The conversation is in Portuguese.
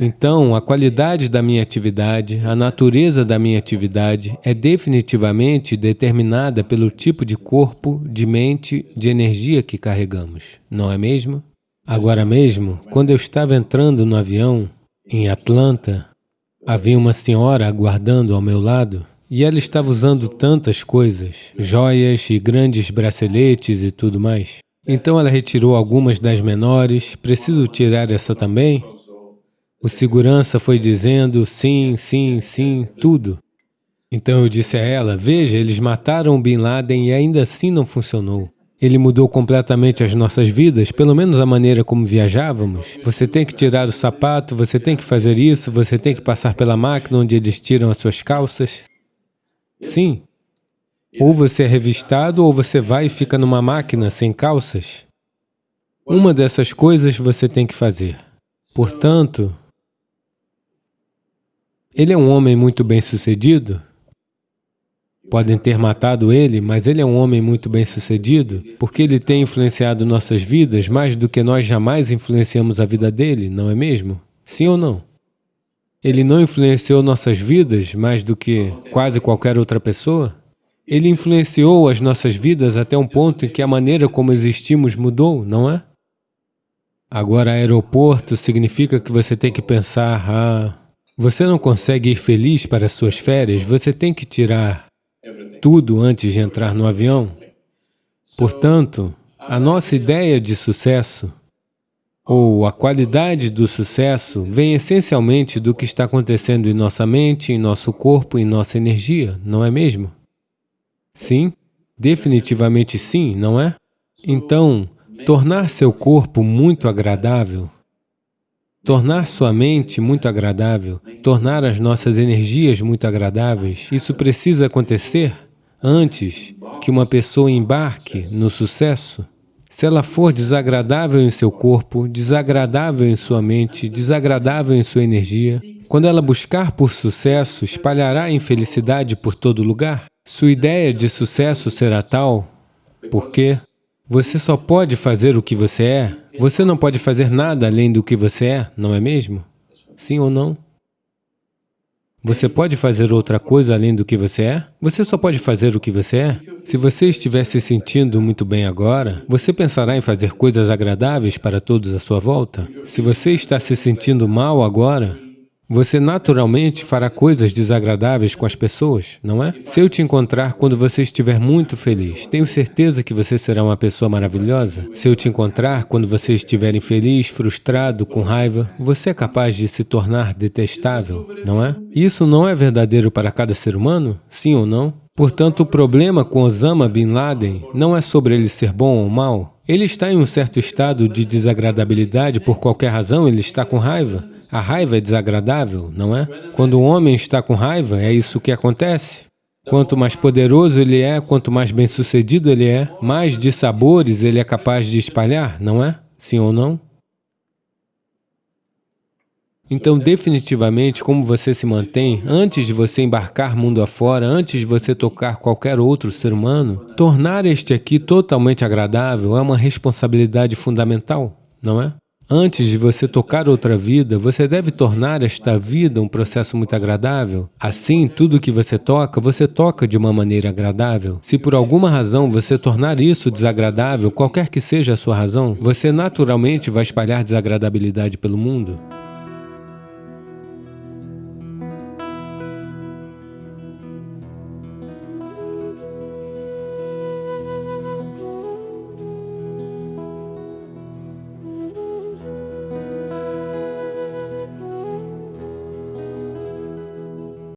Então, a qualidade da minha atividade, a natureza da minha atividade é definitivamente determinada pelo tipo de corpo, de mente, de energia que carregamos, não é mesmo? Agora mesmo, quando eu estava entrando no avião, em Atlanta, havia uma senhora aguardando ao meu lado e ela estava usando tantas coisas, joias e grandes braceletes e tudo mais. Então ela retirou algumas das menores, preciso tirar essa também? O segurança foi dizendo sim, sim, sim, tudo. Então eu disse a ela, veja, eles mataram Bin Laden e ainda assim não funcionou. Ele mudou completamente as nossas vidas, pelo menos a maneira como viajávamos. Você tem que tirar o sapato, você tem que fazer isso, você tem que passar pela máquina onde eles tiram as suas calças. Sim. Ou você é revistado ou você vai e fica numa máquina sem calças. Uma dessas coisas você tem que fazer. Portanto, ele é um homem muito bem-sucedido? Podem ter matado ele, mas ele é um homem muito bem-sucedido, porque ele tem influenciado nossas vidas mais do que nós jamais influenciamos a vida dele, não é mesmo? Sim ou não? Ele não influenciou nossas vidas mais do que quase qualquer outra pessoa? Ele influenciou as nossas vidas até um ponto em que a maneira como existimos mudou, não é? Agora, aeroporto significa que você tem que pensar, ah, você não consegue ir feliz para as suas férias, você tem que tirar tudo antes de entrar no avião. Portanto, a nossa ideia de sucesso, ou a qualidade do sucesso, vem essencialmente do que está acontecendo em nossa mente, em nosso corpo, em nossa energia, não é mesmo? Sim, definitivamente sim, não é? Então, tornar seu corpo muito agradável, tornar sua mente muito agradável, tornar as nossas energias muito agradáveis, isso precisa acontecer antes que uma pessoa embarque no sucesso, se ela for desagradável em seu corpo, desagradável em sua mente, desagradável em sua energia, quando ela buscar por sucesso, espalhará infelicidade por todo lugar. Sua ideia de sucesso será tal porque você só pode fazer o que você é, você não pode fazer nada além do que você é, não é mesmo? Sim ou não? Você pode fazer outra coisa além do que você é? Você só pode fazer o que você é? Se você estiver se sentindo muito bem agora, você pensará em fazer coisas agradáveis para todos à sua volta? Se você está se sentindo mal agora, você naturalmente fará coisas desagradáveis com as pessoas, não é? Se eu te encontrar quando você estiver muito feliz, tenho certeza que você será uma pessoa maravilhosa. Se eu te encontrar quando você estiver infeliz, frustrado, com raiva, você é capaz de se tornar detestável, não é? Isso não é verdadeiro para cada ser humano? Sim ou não? Portanto, o problema com Osama Bin Laden não é sobre ele ser bom ou mal. Ele está em um certo estado de desagradabilidade por qualquer razão, ele está com raiva. A raiva é desagradável, não é? Quando o homem está com raiva, é isso que acontece. Quanto mais poderoso ele é, quanto mais bem-sucedido ele é, mais de sabores ele é capaz de espalhar, não é? Sim ou não? Então, definitivamente, como você se mantém, antes de você embarcar mundo afora, antes de você tocar qualquer outro ser humano, tornar este aqui totalmente agradável é uma responsabilidade fundamental, não é? Antes de você tocar outra vida, você deve tornar esta vida um processo muito agradável. Assim, tudo que você toca, você toca de uma maneira agradável. Se por alguma razão você tornar isso desagradável, qualquer que seja a sua razão, você naturalmente vai espalhar desagradabilidade pelo mundo.